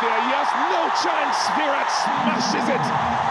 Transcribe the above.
there, yes, no chance, Virat smashes it.